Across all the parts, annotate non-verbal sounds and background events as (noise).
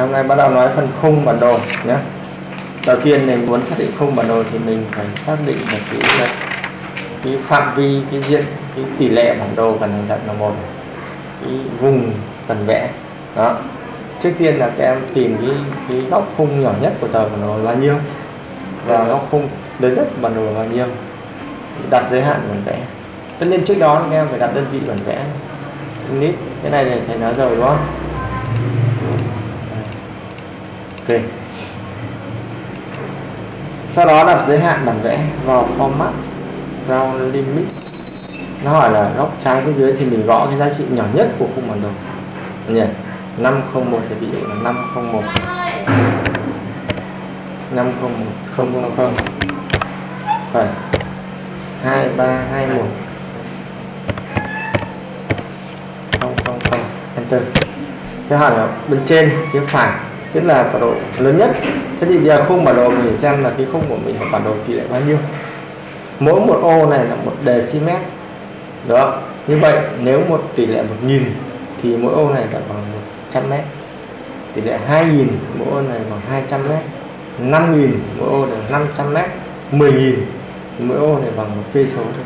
hôm nay bắt đầu nói phần khung bản đồ nhé. Đầu tiên này muốn xác định khung bản đồ thì mình phải xác định được cái cái phạm vi, cái diện, cái tỷ lệ bản đồ cần hình thành là một, cái vùng cần vẽ đó. Trước tiên là các em tìm cái cái góc khung nhỏ nhất của tờ bản đồ là nhiêu. Và góc khung lớn nhất bản đồ là nhiêu. Đặt giới hạn bản vẽ. Tất nhiên trước đó các em phải đặt đơn vị bản vẽ. Nít, cái này thì thầy nói rồi, đúng không? Ok. Sau đó đặt giới hạn bản vẽ vào format round limit. Nó hỏi là góc trái phía dưới thì mình gõ cái giá trị nhỏ nhất của khung bản đồ. Nhỉ? 501 thì ví dụ là 501 501 000 phải. 2321 000 enter. Cái hỏi là bên trên, phía phải tức là bản đồ lớn nhất. Thế thì bây giờ khung bản đồ mình xem là cái khung của mình là bản đồ tỷ lệ bao nhiêu? Mỗi một ô này là một decimet. Đó. Như vậy, nếu một tỷ lệ 1000 thì mỗi ô này là bằng 100 mét. Tỷ lệ 2000 mỗi ô này bằng 200 mét. 5000 mỗi ô là 500 mét. 10.000 mỗi ô này bằng một cây số thôi.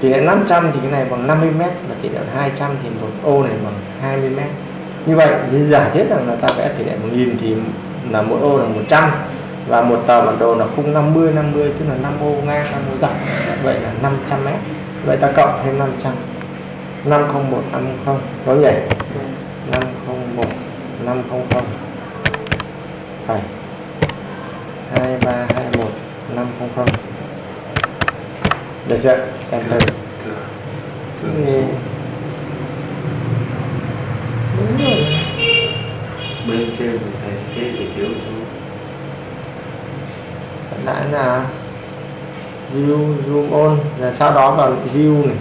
Tỷ lệ 500 thì cái này bằng 50 mét và tỷ lệ 200 thì một ô này bằng 20 mét như vậy thì giả thiết rằng là ta vẽ tỷ lệ 1000 thì là mỗi ô là 100 và một tờ bản đồ là khung 50 50 tức là 5 ô ngang 5 ô dọc vậy là 500 mét. Vậy ta cộng thêm 500 501 500 có nhỉ 501 500 phải. 2321 500 được chưa? Enter thì đúng rồi. Bên trên thì thầy cái để thiếu chú lại là view zoom on rồi sau đó vào view này.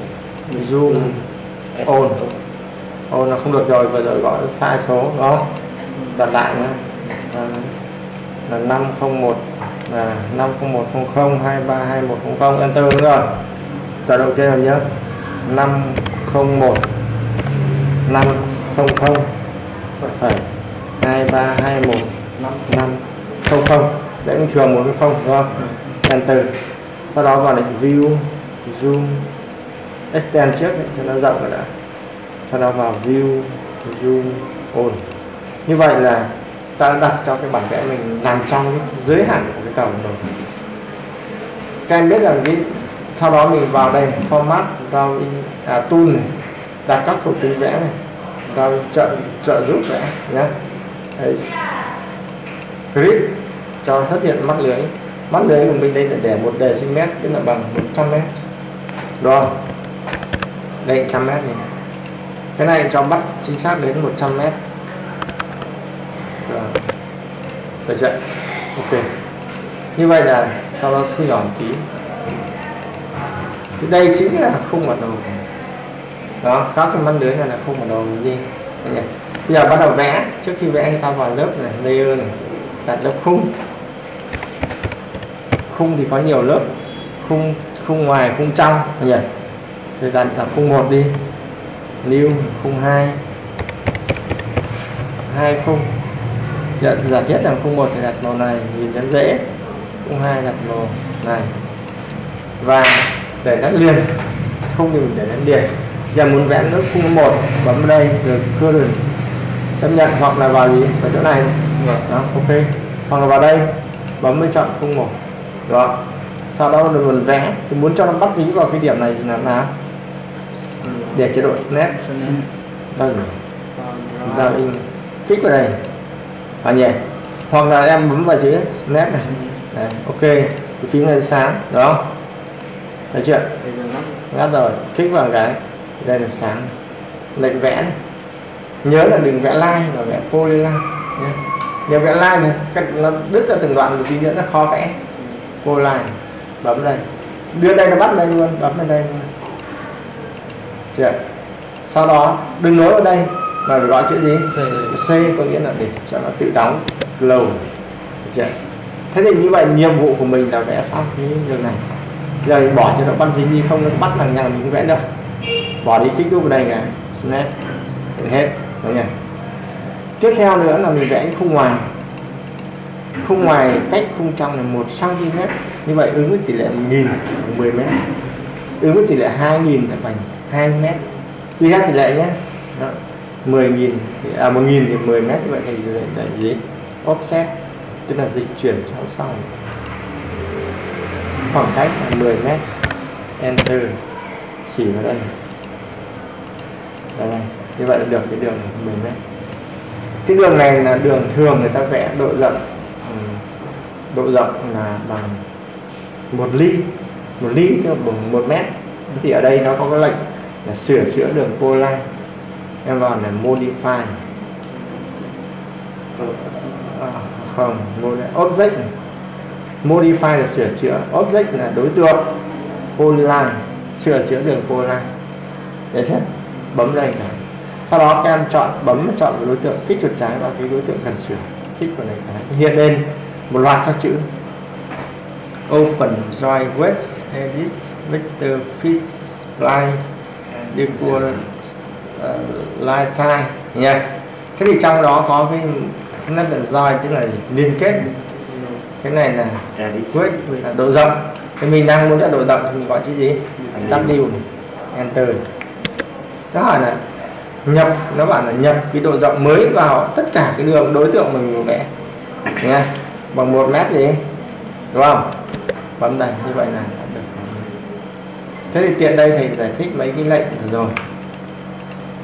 Zoom on on là không được rồi vừa rồi gọi sai số đó đặt lại nhé là 501 là 50100 232100 enter đúng rồi. Tọa độ trên rồi nhớ 501 500 phải 2321 500 đấy bình thường một cái không đúng không? Enter sau đó vào lệnh view zoom. Extend trước đấy, cho nó rộng rồi đã. Sau đó vào view zoom on. Như vậy là ta đã đặt cho cái bản vẽ mình nằm trong cái giới hạn của cái tàu rồi. Các em biết rằng cái sau đó mình vào đây format vào à, tool này đặt các thuộc tính vẽ này vào trợ trợ giúp vẽ nhé Đấy. grid cho xuất hiện mắt lưới. Mắt lưới của mình đây là để một đề sinh mét, tức là bằng 100 mét. Rồi. Đây 100 mét này. Cái này cho bắt chính xác đến 100 mét. Rồi. Được chưa? Ok. Như vậy là sau đó thu nhỏ tí. Thì đây chính là khung bản đồ đó các cái mắt lưới này là khung bản đồ gì bây giờ bắt đầu vẽ. Trước khi vẽ thì ta vào lớp này layer này. Đặt lớp khung. Khung thì có nhiều lớp. Khung khung ngoài khung trong. Nhỉ thì đặt là khung một đi. Lưu khung 2 hai khung. Giả, giả thiết là khung một thì đặt màu này nhìn rất dễ. Khung 2 đặt màu này. Và để gắn liền. Khung thì mình để gắn liền giờ muốn vẽ nước khung một bấm vào đây rồi cưa rồi chấp nhận hoặc là vào gì? Vào chỗ này. Đó ok. Hoặc là vào đây bấm mới chọn khung một. Đó. Sau đó mình vẽ. Thì muốn cho nó bắt dính vào cái điểm này thì làm nào? Để chế độ snap. Vâng giao in. Kích vào đây. Và nhỉ. Hoặc là em bấm vào chữ snap này. Đấy, ok. Cái phím này sáng. Đó được chưa? Ngắt rồi. Kích vào cái đây là sáng. Lệnh vẽ này. nhớ là đừng vẽ line mà vẽ polyline nhé. Nếu vẽ line này nó đứt ra từng đoạn một tí nữa nó khó vẽ. Polyline bấm đây. Đưa đây nó bắt đây luôn bấm lên đây luôn. Chưa? Sau đó đừng nối vào đây mà phải gọi chữ gì? C, C có nghĩa là để cho nó tự đóng glow chưa? Thế thì như vậy nhiệm vụ của mình là vẽ xong cái đường này. Giờ mình bỏ cho nó bắt dính đi không nó bắt là nhà mình vẽ đâu bỏ đi kích đúc vào đây này snap hết. Đúng nha. Tiếp theo nữa là mình vẽ khung ngoài. Khung ngoài cách khung trong là một cm như vậy ứng với tỷ lệ 1000 10 m ứng với tỷ lệ 2000 là bằng 2 m quy theo tỷ lệ nhé. Đó. 10.000 à 1.000 thì 10 m như vậy thì là gì? Offset. Tức là dịch chuyển theo sau khoảng cách là 10 m enter chỉ vào đây đây như vậy là được cái đường của mình đấy. cái đường này là đường thường người ta vẽ độ rộng ừ, độ rộng là bằng một ly một ly tức là bằng một mét thì ở đây nó có cái lệnh là sửa chữa đường polyline em vào là modify ờ, à, không object này. modify là sửa chữa, object là đối tượng polyline sửa chữa đường polyline để chưa bấm đây này. Sau đó các em chọn bấm chọn đối tượng kích chuột trái vào cái đối tượng cần sửa. Kích vào này cái hiện lên một loạt các chữ. Open join wedge edit vector fit line equal uh, line time nha. Thế thì trong đó có cái nó là join tức là liên kết. Cái này là width là độ rộng. Thì mình đang muốn là độ rộng thì mình gọi chữ gì W này enter. Nó hỏi là nhập nó bảo là nhập cái độ rộng mới vào tất cả cái đường đối tượng mình vẽ nha bằng một mét gì? Đúng không? Bấm đây như vậy là được. Thế thì tiện đây thầy giải thích mấy cái lệnh rồi.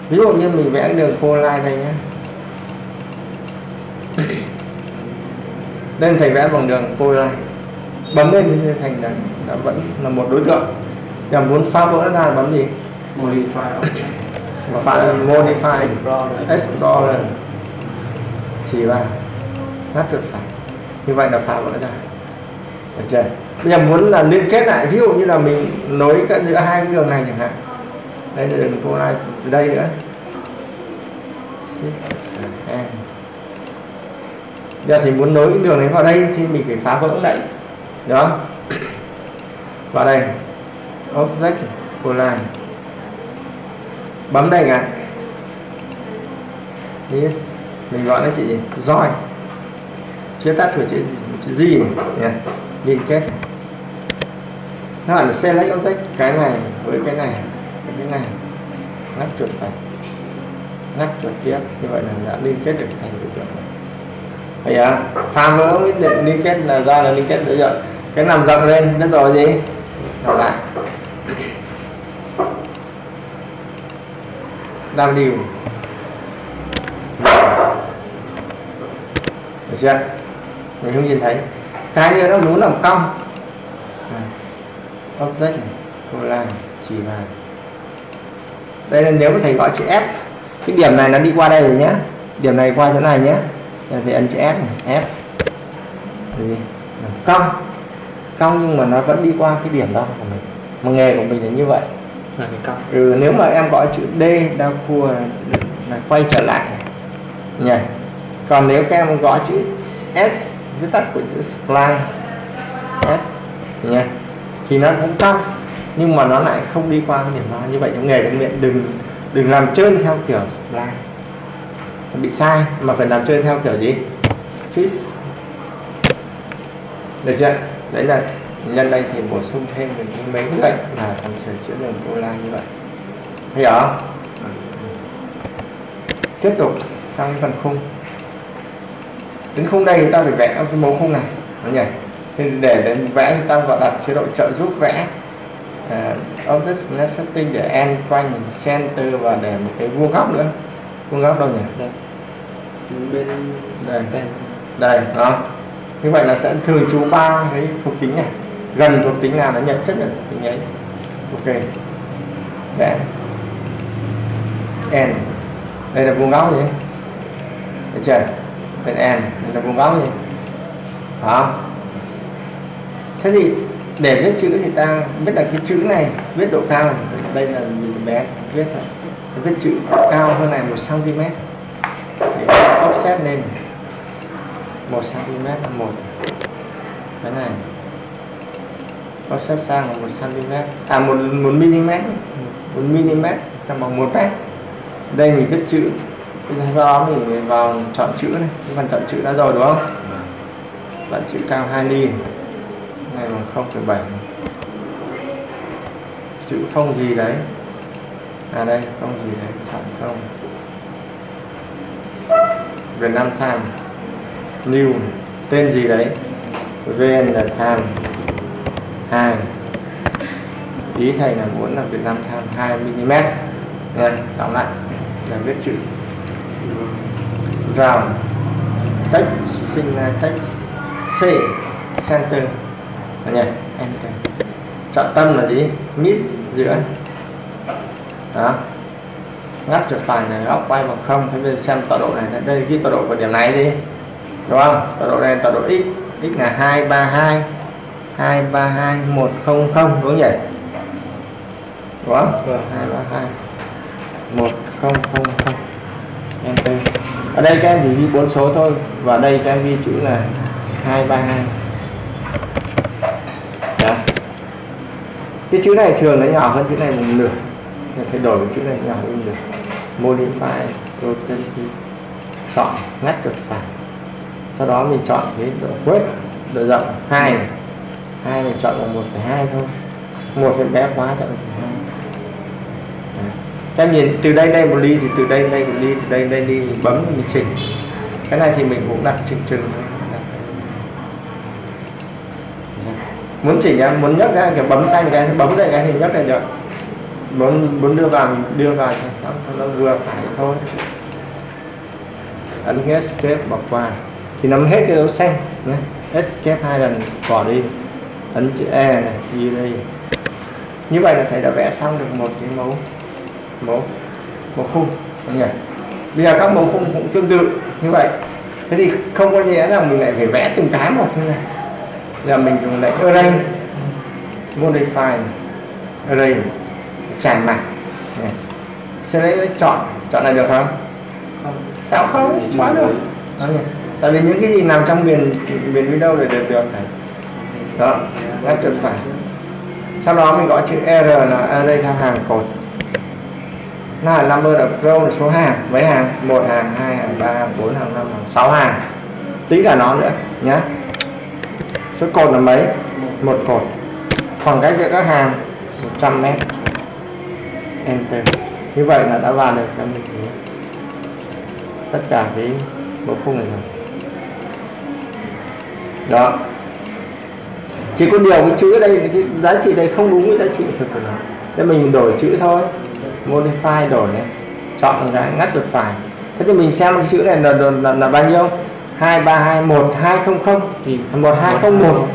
Ví dụ như mình vẽ cái đường polyline đây nhé nên thầy vẽ bằng đường polyline bấm lên thì thành là, là vẫn là một đối tượng và muốn phá vỡ nó ra bấm gì? Modify và phải là modify explorer. Chỉ vào ngắt chuột phải. Như vậy là phá vỡ ra. Được chưa? Bây giờ muốn là liên kết lại ví dụ như là mình nối cái giữa hai cái đường này chẳng hạn. Đây là đường cô lai từ đây nữa. Giờ thì muốn nối cái đường này vào đây thì mình phải phá vỡ lại. Đó vào đây object của lai bấm đây ạ yes. Mình gọi nó chị join chưa tắt của chữ chữ gì này liên kết này. nó là select object cái này với cái này, với cái này. Ngắt chuột phải ngắt chuột tiếp như vậy là đã liên kết được thành biểu tượng bây giờ pha vỡ liên kết là ra là liên kết đối tượng cái nằm rộng lên, biết rồi gì? Đọc lại. W được chưa? Mình không nhìn thấy. Cái nữa nó muốn à, làm cong. Object này line chỉ vào đây là nếu mà thầy gọi chữ F. Cái điểm này nó đi qua đây rồi nhé điểm này qua chỗ này nhé thì ấn chữ F này. F. Thì cong. Cong nhưng mà nó vẫn đi qua cái điểm đó của mình mà nghề của mình là như vậy. Ừ, nếu mà em gọi chữ D đau cua là quay trở lại. Nhỉ? Còn nếu các em gọi chữ S viết tắt của chữ spline S nhỉ? Thì nó cũng cong nhưng mà nó lại không đi qua cái điểm đó như vậy trong nghề trong miệng đừng đừng làm trơn theo kiểu spline bị sai mà phải làm trơn theo kiểu gì? Fit được chưa? Đấy là nhân đây thì bổ sung thêm được mấy cái lệnh là cần sửa chữa đường cô la như vậy. Thấy không? Tiếp tục sang phần khung. Đến khung đây chúng ta phải vẽ cái mẫu khung này nó nhỉ? Thì để, để vẽ thì ta vào đặt chế độ trợ giúp vẽ. Uh, object snap setting để end quanh center và để một cái vuông góc nữa. Vuông góc đâu nhỉ? Đây. bên đây. Đây. Đó. Như vậy là sẽ thường trú ba cái thuộc tính này gần thuộc tính nào nó nhận chất là thuộc tính ấy. Ok. Vẽ n. Đây là vuông góc gì? Được chưa? Bên n. Đây là vuông góc gì? Đó. Thế thì để viết chữ thì ta biết là cái chữ này, viết độ cao này. đây là nhìn bé, viết thôi. Viết chữ cao hơn này một cm. Thì offset lên một cm là một. Cái này offset sang là 1 cm à 1, 1 mm 1 mm trong bằng 1 mét. Đây mình viết chữ. Sau đó mình vào chọn chữ này. Cái phần chọn chữ đã rồi đúng không? Bạn chữ cao 2 ly. Này bằng 0,7 chữ không gì đấy. À đây không gì đấy. Chọn không. Việt Nam Time New. Tên gì đấy? VN là Time 2 ý thầy là muốn là Việt Nam Time 2 mm. Đây, đóng lại. Là viết chữ. Round. Text, sinh ra text. C, center. Đó nhỉ, enter. Trọng tâm là gì? Mid giữa. Đó. Ngắt chuột phải này, góc quay bằng không. Thế bên xem tọa độ này. Đây ghi tọa độ của điểm này gì đúng không? Tọa độ này, tọa độ x. X là 232 232 100 đúng không nhỉ đúng không? 232 1000 enter ở đây các em chỉ ghi bốn số thôi, và đây các em ghi chữ là 232 Đó. cái chữ này thường nó nhỏ hơn chữ này một nửa Nên thay đổi chữ này nhỏ hơn được modify rotate chọn ngắt chuột phải sau đó mình chọn cái độ quét, độ rộng. 2 hai mình chọn bằng 1,2 thôi. Một cái bé quá chọn 1,2 các em nhìn từ đây đây một ly thì từ đây đây một ly từ đây đây ly mình bấm mình chỉnh. Cái này thì mình cũng đặt chừng chừng thôi. Muốn chỉnh em muốn nhấc ra kiểu bấm xanh cái bấm đây cái thì nhấc này được. Muốn muốn đưa vào đưa vào thì nó, nó vừa phải thôi. Ấn escape bỏ qua. Thì nắm hết cái dấu xanh escape hai lần bỏ đi ấn chữ e này ghi đây. Như vậy là thầy đã vẽ xong được một cái mẫu mẫu mẫu khung. Đúng nhỉ? Bây giờ các mẫu khung cũng tương tự như vậy. Thế thì không có nghĩa là mình lại phải vẽ từng cái một như này. Giờ mình dùng lại array modify array tràn này. sau đấy chọn chọn này được không? Không. Sao không? Quá được. tại vì những cái gì nằm trong miền miền Windows để được được này đó ngắt chân phải sau đó mình gọi chữ R là array theo hàng cột. Là number of row là số hàng, mấy hàng? Một hàng, hai hàng, ba hàng, bốn hàng, năm hàng, sáu hàng. Tính cả nó nữa nhé số cột là mấy? Một cột. Khoảng cách giữa các hàng 100 mét. Enter. Như vậy là đã vào được cái mình tất cả cái bộ khung này rồi. Đó chỉ có điều cái chữ ở đây cái giá trị đây không đúng với giá trị thực của nó thế mình đổi chữ thôi. Modify đổi này chọn cái ngắt chuột phải thế thì mình xem cái chữ này là, là, là, là bao nhiêu? 232 1200 thì 1201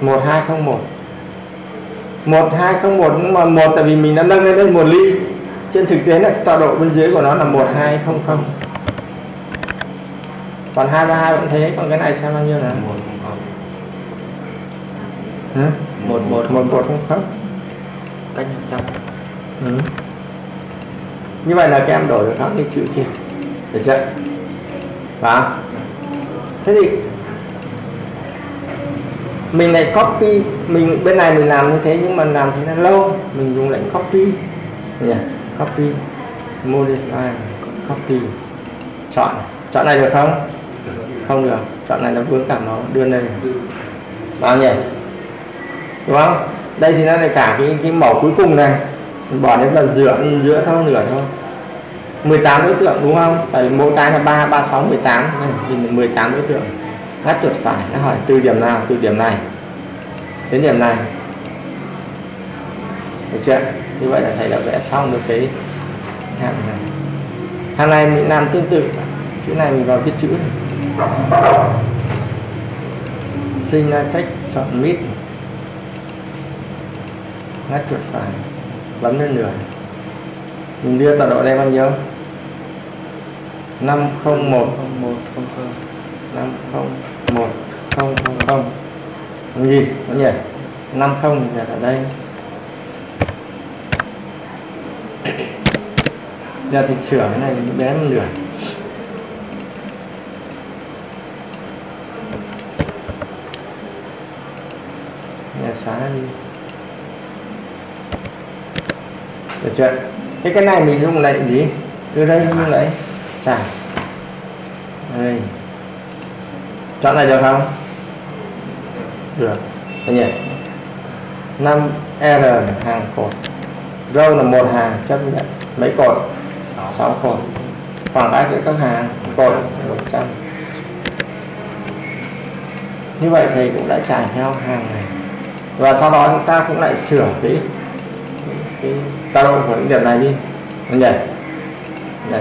1201 1201 nhưng mà một tại vì mình đã nâng lên đây một ly. Trên thực tế là tọa độ bên dưới của nó là 1200 còn 232 vẫn thế. Còn cái này xem bao nhiêu là Hả? một một. Một một không không cách một trăm. Ừ. như vậy là các em đổi được các cái chữ kia. Được chưa? Và thế thì mình lại copy mình bên này mình làm như thế nhưng mà làm thế là lâu. Mình dùng lệnh copy. Nhỉ copy modify copy. Chọn. Chọn này được không? Không được. Chọn này nó vướng cả nó đưa đây. Bao nhỉ đúng không đây thì nó là cả cái cái mẫu cuối cùng này. Bỏ đến lần giữa giữa thôi nửa thôi. 18 đối tượng đúng không? Tại mỗi cái là 3 36 18 này thì 18 đối tượng. Ngắt chuột phải. Nó hỏi từ điểm nào, từ điểm này. Đến điểm này. Được chưa? Như vậy là thầy đã vẽ xong được cái hàng này. Hàng này mình làm tương tự. Chữ này mình vào viết chữ sinh ra text chọn mít ngắt chuột phải, bấm lên nửa mình đưa tọa độ đây bao nhiêu? 501 một. Không không 501 000 Làm gì? Có nhỉ? 50 là ở đây. (coughs) Giờ thì sửa cái này bé một nửa nhà xóa đi. Được chưa? Thế cái này mình dùng lệnh gì? Từ đây như lấy trả đây. Chọn này được không? Được. Đấy nhỉ? 5 R hàng cột. Râu là một hàng chấp nhận. Mấy cột? 6 cột. Khoảng cách giữa các hàng cột 100 như vậy thầy cũng đã trải theo hàng này. Và sau đó chúng ta cũng lại sửa cái cái tác động của những điểm này đi. Nó nhỉ này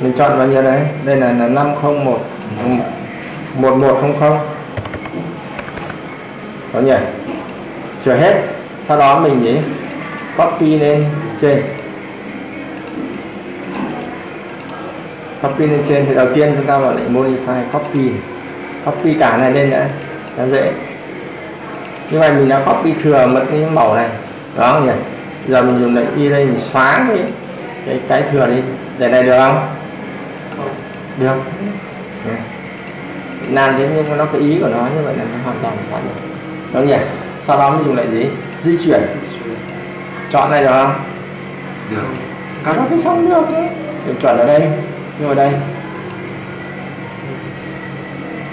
mình chọn bao nhiêu đấy? Đây là, là 501 1100 có nhỉ sửa hết. Sau đó mình gì copy lên trên. Copy lên trên thì đầu tiên chúng ta vào lại modify copy. Copy cả này lên đã. Là dễ. Như vậy mình đã copy thừa mất cái mẫu này đó nhỉ. Giờ mình dùng lệnh y đây mình xóa cái cái, cái thừa đi. Để này được không? Được. Làm thế nhưng mà nó có ý của nó như vậy là nó hoàn toàn xóa được. Đó nhỉ? Sau đó mình dùng lại gì? Di chuyển. Chọn này được không? Được. Các nó cái xong được chứ chuẩn ở đây. Nhưng ở đây.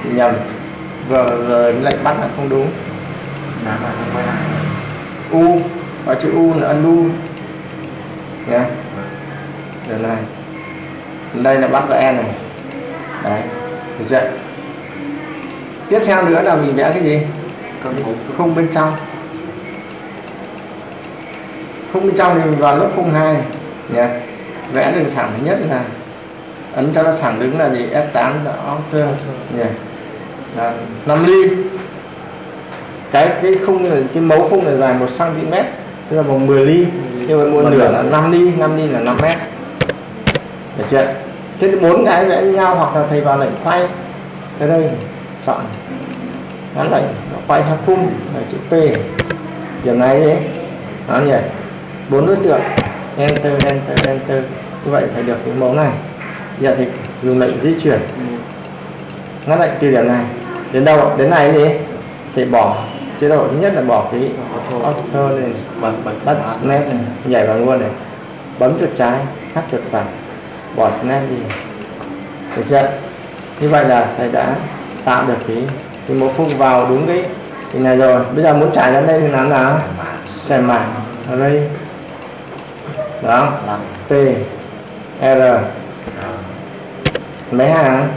Nhầm. Vừa, vừa lệnh bắt là không đúng. U và chữ u là ân u nhé điều này đây là bắt và e này. Đấy được chưa? Tiếp theo nữa là mình vẽ cái gì? Không bên trong. Không bên trong thì mình vào lớp 02 này nhé vẽ đường thẳng nhất là ấn cho nó thẳng đứng là gì? F8 là Oxer nhỉ là 5 ly. Cái cái khung này, cái mấu khung này dài 1 cm tức là bằng 10 ly. Nhưng mà một nửa là 5 ly 5 ly là 5 mét. Được chưa? Thế bốn cái vẽ như nhau hoặc là thầy vào lệnh quay. Tới đây chọn gắn lệnh quay theo khung là chữ P. Điểm này đấy đó nhỉ? Bốn đối tượng. Enter enter enter. Như vậy phải được cái mẫu này. Giờ thì dùng lệnh di chuyển. Ngắt lệnh từ điểm này đến đâu đến này gì thì bỏ chế độ. Thứ nhất là bỏ cái auto này Bật bật snap. này nhảy vào luôn này. Bấm chuột trái hát chuột phải. Bỏ snap đi. Được chưa? Như vậy là thầy đã tạo được cái cái mẫu khung vào đúng cái cái này rồi. Bây giờ muốn trải ra đây thì làm nào? Trải mảng ở đây đó. P R. Mấy hàng?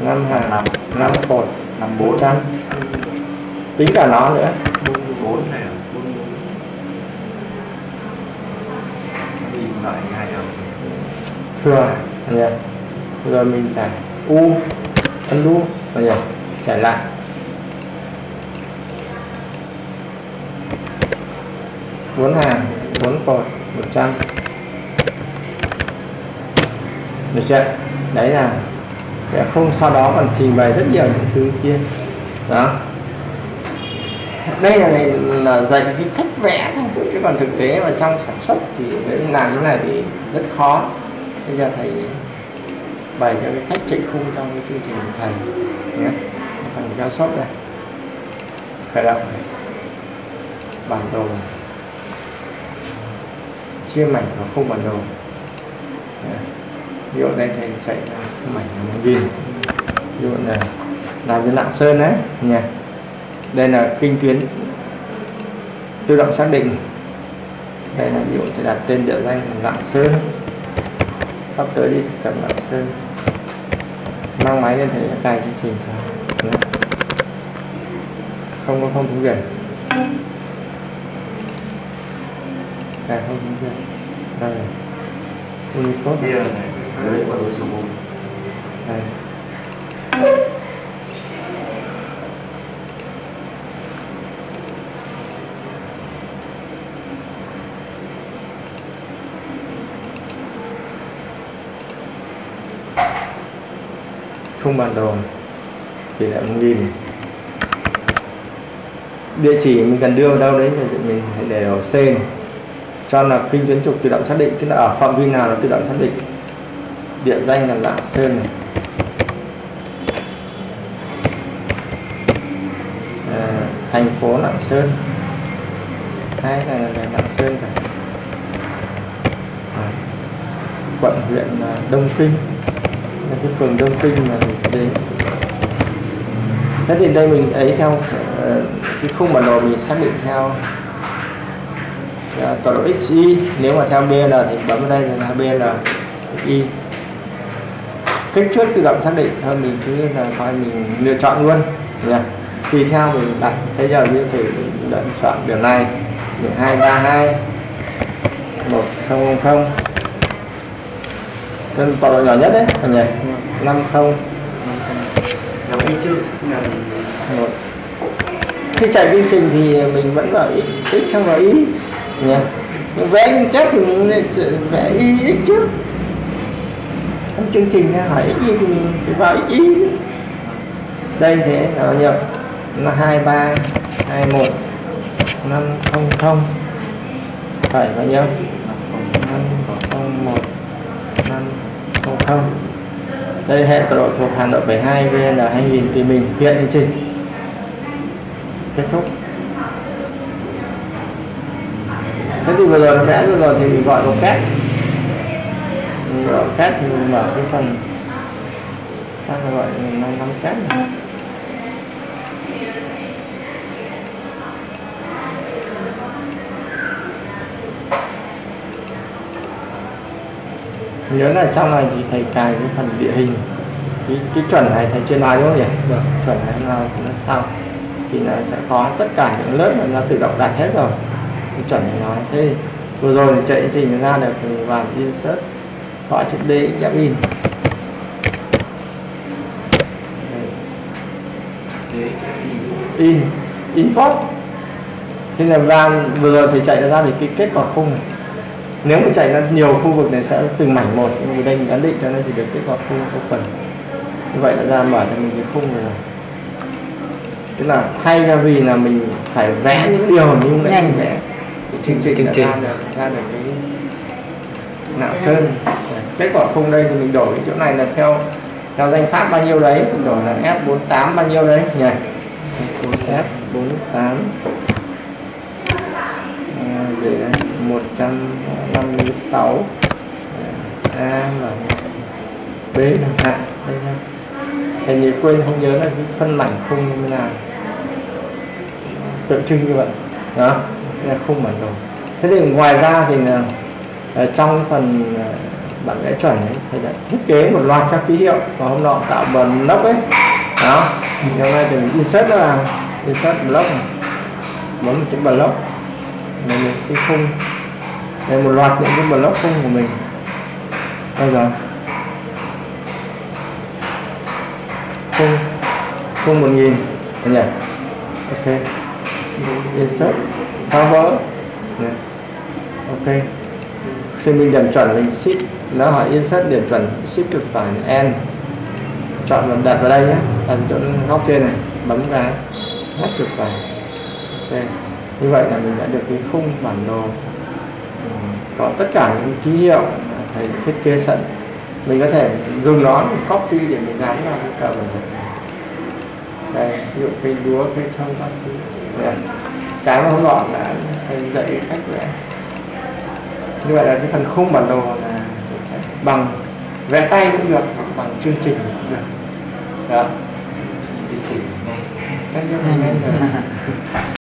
Năm hàng. Năm. cột. Năm bốn. Trăm tính cả nó nữa. Bốn bốn này à? Bốn lại hai đồng thừa nhỉ rồi mình trải u anh đu. Anh nhỉ trải lại. Bốn hàng bốn cột, một trăm. Được chưa? Đấy là để không sau đó còn trình bày rất nhiều những thứ kia. Đó đây là, này là dạy cái cách vẽ thôi chứ còn thực tế mà trong sản xuất thì làm thế này thì rất khó. Bây giờ thầy bày cho cái cách chạy khung trong cái chương trình của thầy nhé. Phần giao sốt này khởi động này bản đồ. Chia mảnh vào khung bản đồ. Nhé. ví dụ đây thầy chạy mảnh là một nghìn. Ví dụ là làm cho lạng sơn đấy. Nha đây là kinh tuyến tự động xác định. Đây là ví dụ thầy đặt tên địa danh lạng sơn. Sắp tới đi thực tập lạng sơn. Mang máy lên thầy cài chương trình cho không có không tiếng việt cài không tiếng việt đây. Unicode. Đây không bàn đồ. Tỷ lệ một nghìn địa chỉ mình cần đưa vào đâu đấy thì mình hãy để ở C này. cho là kinh tuyến trục tự động xác định tức là ở phạm vi nào nó tự động xác định. Địa danh là lạng sơn này. À, thành phố lạng sơn. Hai này là lạng sơn cả. À, quận huyện à, Đông Kinh. Là cái phường Đông Kinh mà đến thế thì đây mình ấy theo ờ, cái khung bản đồ mình xác định theo ờ, tọa độ XY nếu mà theo bn thì bấm vào đây là bn Y. Kích thước tự động xác định, thôi mình cứ là coi mình lựa chọn luôn nha tùy theo mình đặt. Bây giờ như thể lựa chọn đường này. Đường hai, ba, hai. Một, không không. Trên tọa độ nhỏ nhất đấy, thằng nhỉ? Năm, không. Chứ là một. Khi chạy chương trình thì mình vẫn vào x x trong vào y nhỉ nhưng vẽ liên kết thì mình vẽ y x trước. Trong chương trình hay hỏi x y thì mình phải vào x y. Đây thế là bao nhiêu là hai ba hai một năm không không. Phải bao nhiêu năm không một năm không không đây hệ tọa độ thuộc hàm Nội 72 VN 2000 thì mình hiện chương trình kết thúc. Thế thì vừa rồi nó vẽ rồi thì mình gọi một phép. Mình gọi phép thì mình mở cái phần. Sao gọi là năm năm két này. Nhớ là trong này thì thầy cài cái phần địa hình. Cái, cái chuẩn này thầy chưa nói đúng không nhỉ? Vâng. chuẩn này nó nó sau thì nó sẽ có tất cả những lớp mà nó tự động đặt hết rồi. Cái chuẩn này nói. Thế vừa rồi thì chạy trình ra được thì vào insert gõ chữ D ghép in. In. Import. Thế là van vừa rồi thầy chạy ra thì cái kết quả khung này nếu mà chạy ra nhiều khu vực này sẽ từng mảnh một nhưng mà đây mình ấn định cho nó chỉ được kết quả khung có phần như vậy là ra mở cho mình cái khung này. Rồi tức là thay ra vì là mình phải vẽ những điều như nãy mình vẽ. Cái chương trình Chương đã trình. ra được ra được cái nạo sơn. Kết quả khung đây thì mình đổi cái chỗ này là theo theo danh pháp bao nhiêu đấy mình đổi là F48 bao nhiêu đấy. Nhỉ? F48 à, để đây 156 à, A là B chẳng hạn đây nha. Thầy nhớ quên, không nhớ là cái phân mảnh khung như thế nào. Tượng trưng như vậy. Đó, đây là khung bản đồ thế thì ngoài ra thì là à, trong phần à, bản vẽ chuẩn ấy thầy đã thiết kế một loạt các ký hiệu. Và hôm nọ tạo bần block ấy. Đó thì hôm nay thì mình insert nó vào insert block này. Bấm một cái block. Đây là cái khung đây, một loạt những cái block khung của mình. Bây giờ khung khung một nghìn. Nhỉ? Ok. Insert. Phá vỡ. Này. ok. Khi mình điểm chuẩn mình ship, nó hỏi insert điểm chuẩn ship cực phải n. Chọn và đặt vào đây nhé. Đặt chỗ góc trên này. Bấm ra hết cực phải. Ok. Như vậy là mình đã được cái khung bản đồ có tất cả những ký hiệu mà thầy thiết kế sẵn. Mình có thể dùng nó để copy để mình dán vào cái cờ bản đồ đây ví dụ cây lúa cây thông các thứ. Cái mà hôm nọ là thầy dạy cách vẽ. Như vậy là cái phần khung bản đồ là sẽ bằng vẽ tay cũng được hoặc bằng chương trình cũng được. Đó. Chương trình ngay. Là nhanh rồi (laughs)